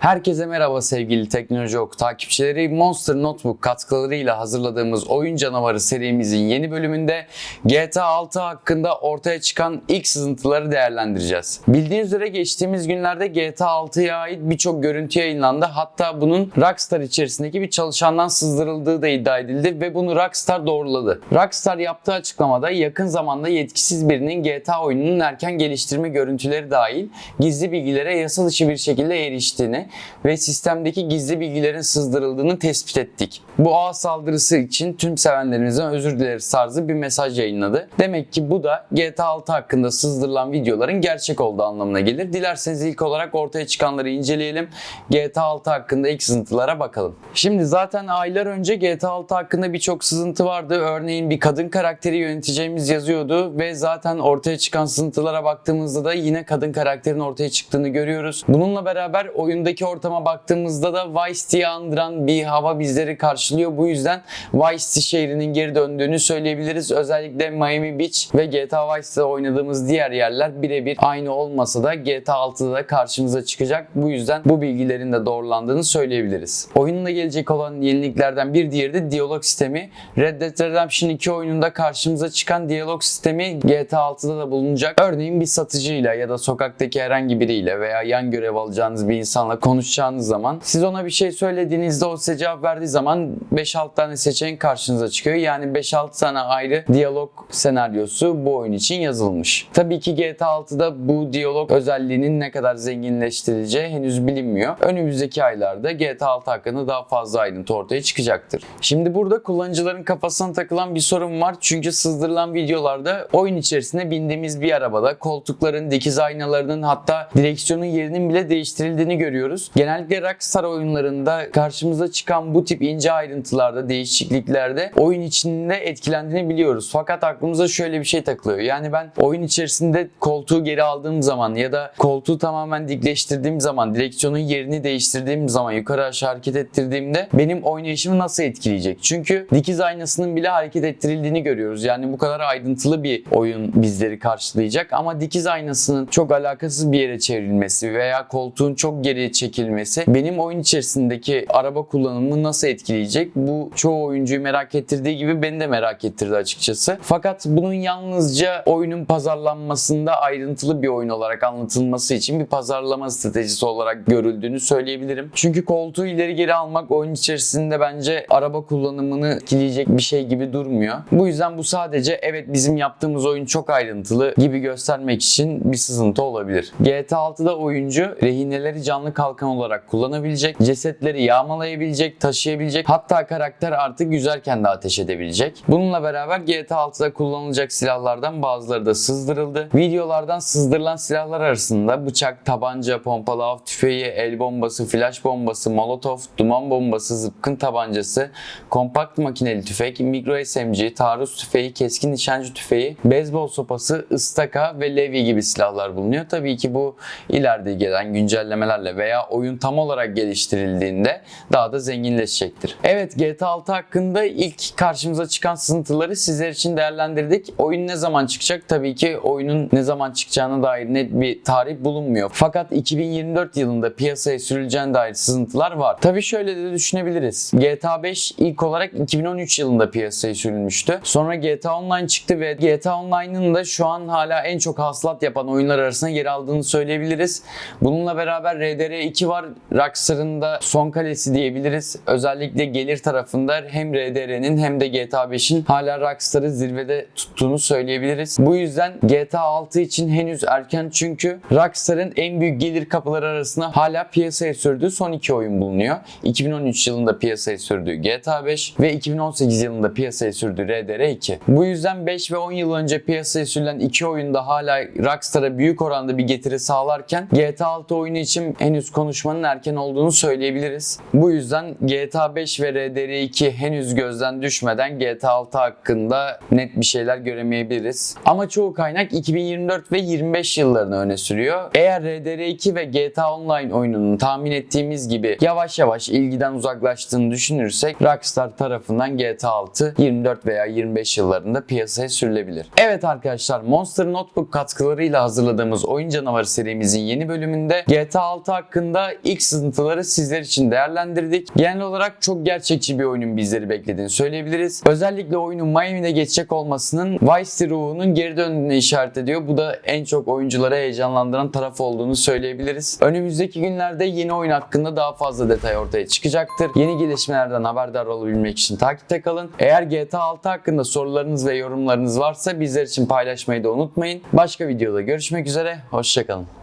Herkese merhaba sevgili Teknoloji Oku takipçileri. Monster Notebook katkılarıyla hazırladığımız Oyun Canavarı serimizin yeni bölümünde GTA 6 hakkında ortaya çıkan ilk sızıntıları değerlendireceğiz. Bildiğiniz üzere geçtiğimiz günlerde GTA 6'ya ait birçok görüntü yayınlandı. Hatta bunun Rockstar içerisindeki bir çalışandan sızdırıldığı da iddia edildi ve bunu Rockstar doğruladı. Rockstar yaptığı açıklamada yakın zamanda yetkisiz birinin GTA oyununun erken geliştirme görüntüleri dahil gizli bilgilere yasa dışı bir şekilde eriştiğini ve sistemdeki gizli bilgilerin sızdırıldığını tespit ettik. Bu ağ saldırısı için tüm sevenlerimizden özür dileriz tarzı bir mesaj yayınladı. Demek ki bu da GTA 6 hakkında sızdırılan videoların gerçek olduğu anlamına gelir. Dilerseniz ilk olarak ortaya çıkanları inceleyelim. GTA 6 hakkında ilk sızıntılara bakalım. Şimdi zaten aylar önce GTA 6 hakkında birçok sızıntı vardı. Örneğin bir kadın karakteri yöneteceğimiz yazıyordu ve zaten ortaya çıkan sızıntılara baktığımızda da yine kadın karakterin ortaya çıktığını görüyoruz. Bununla beraber oyundaki ortama baktığımızda da Vice City'yi andıran bir hava bizleri karşılıyor. Bu yüzden Vice şehrinin geri döndüğünü söyleyebiliriz. Özellikle Miami Beach ve GTA Vice City'de oynadığımız diğer yerler birebir aynı olmasa da GTA 6'da da karşımıza çıkacak. Bu yüzden bu bilgilerin de doğrulandığını söyleyebiliriz. Oyunla gelecek olan yeniliklerden bir diğeri de diyalog sistemi. Red Dead Redemption 2 oyununda karşımıza çıkan diyalog sistemi GTA 6'da da bulunacak. Örneğin bir satıcıyla ya da sokaktaki herhangi biriyle veya yan görev alacağınız bir insanla konuşacağınız zaman siz ona bir şey söylediğinizde o size cevap verdiği zaman 5-6 tane seçenek karşınıza çıkıyor. Yani 5-6 tane ayrı diyalog senaryosu bu oyun için yazılmış. Tabii ki GTA 6'da bu diyalog özelliğinin ne kadar zenginleştirileceği henüz bilinmiyor. Önümüzdeki aylarda GTA 6 hakkında daha fazla ayrıntı ortaya çıkacaktır. Şimdi burada kullanıcıların kafasına takılan bir sorun var. Çünkü sızdırılan videolarda oyun içerisinde bindiğimiz bir arabada koltukların, dikiz aynalarının hatta direksiyonun yerinin bile değiştirildiğini görüyoruz. Genellikle Rockstar oyunlarında karşımıza çıkan bu tip ince ayrıntılarda, değişikliklerde oyun içinde etkilendiğini biliyoruz. Fakat aklımıza şöyle bir şey takılıyor. Yani ben oyun içerisinde koltuğu geri aldığım zaman ya da koltuğu tamamen dikleştirdiğim zaman, direksiyonun yerini değiştirdiğim zaman, yukarı aşağı hareket ettirdiğimde benim oynayışımı nasıl etkileyecek? Çünkü dikiz aynasının bile hareket ettirildiğini görüyoruz. Yani bu kadar ayrıntılı bir oyun bizleri karşılayacak ama dikiz aynasının çok alakasız bir yere çevrilmesi veya koltuğun çok geriye çekilmesi benim oyun içerisindeki araba kullanımını nasıl etkileyecek? Bu çoğu oyuncuyu merak ettirdiği gibi beni de merak ettirdi açıkçası. Fakat bunun yalnızca oyunun pazarlanmasında ayrıntılı bir oyun olarak anlatılması için bir pazarlama stratejisi olarak görüldüğünü söyleyebilirim. Çünkü koltuğu ileri geri almak oyun içerisinde bence araba kullanımını etkileyecek bir şey gibi durmuyor. Bu yüzden bu sadece evet bizim yaptığımız oyun çok ayrıntılı gibi göstermek için bir sızıntı olabilir. GTA 6'da oyuncu rehineleri canlı kalkan olarak kullanabilecek, cesetleri yağmalayabilecek, taşıyabilecek, hatta karakter artık yüzerken de ateş edebilecek. Bununla beraber GTA 6'da kullanılacak silahlardan bazıları da sızdırıldı. Videolardan sızdırılan silahlar arasında bıçak, tabanca, pompalı av tüfeği, el bombası, flash bombası, molotof, duman bombası, zıpkın tabancası, kompakt makineli tüfek, mikro SMG, taarruz tüfeği, keskin nişancı tüfeği, beyzbol sopası, ıstaka ve levye gibi silahlar bulunuyor. Tabii ki bu ileride gelen güncellemelerle veya oyun tam olarak geliştirildiğinde daha da zenginleşecektir. Evet GTA 6 hakkında ilk karşımıza çıkan sızıntıları sizler için değerlendirdik. Oyun ne zaman çıkacak? Tabii ki oyunun ne zaman çıkacağına dair net bir tarih bulunmuyor. Fakat 2024 yılında piyasaya sürüleceğine dair sızıntılar var. Tabii şöyle de düşünebiliriz. GTA 5 ilk olarak 2013 yılında piyasaya sürülmüştü. Sonra GTA Online çıktı ve GTA Online'ın da şu an hala en çok hasılat yapan oyunlar arasında yer aldığını söyleyebiliriz. Bununla beraber RDR2 var. Rockstar'ın da son kalesi diyebiliriz. Özellikle gelir tarafında hem RDR'nin hem de GTA 5'in hala Rockstar'ı zirvede tuttuğunu söyleyebiliriz. Bu yüzden GTA 6 için henüz erken çünkü Rockstar'ın en büyük gelir kapıları arasında hala piyasaya sürdüğü son iki oyun bulunuyor. 2013 yılında piyasaya sürdüğü GTA 5 ve 2018 yılında piyasaya sürdüğü RDR2. Bu yüzden 5 ve 10 yıl önce piyasaya sürülen iki oyunda hala Rockstar'a büyük oranda bir getiri sağlarken GTA 6 oyunu için henüz konuşmanın erken olduğunu söyleyebiliriz. Bu yüzden GTA 5 ve RDR2 henüz gözden düşmeden GTA 6 hakkında net bir şeyler göremeyebiliriz. Ama çoğu kaynak 2024 ve 25 yıllarını öne sürüyor. Eğer RDR2 ve GTA Online oyununun tahmin ettiğimiz gibi yavaş yavaş ilgiden uzaklaştığını düşünürsek Rockstar tarafından GTA 6 24 veya 25 yıllarında piyasaya sürülebilir. Evet arkadaşlar Monster Notebook katkılarıyla hazırladığımız Oyun Canavarı serimizin yeni bölümünde GTA 6 hakkında hakkında ilk sızıntıları sizler için değerlendirdik. Genel olarak çok gerçekçi bir oyunun bizleri beklediğini söyleyebiliriz. Özellikle oyunun Miami'de geçecek olmasının Vice City geri döndüğünü işaret ediyor. Bu da en çok oyuncuları heyecanlandıran taraf olduğunu söyleyebiliriz. Önümüzdeki günlerde yeni oyun hakkında daha fazla detay ortaya çıkacaktır. Yeni gelişmelerden haberdar olabilmek için takipte kalın. Eğer GTA 6 hakkında sorularınız ve yorumlarınız varsa bizler için paylaşmayı da unutmayın. Başka videoda görüşmek üzere. Hoşçakalın.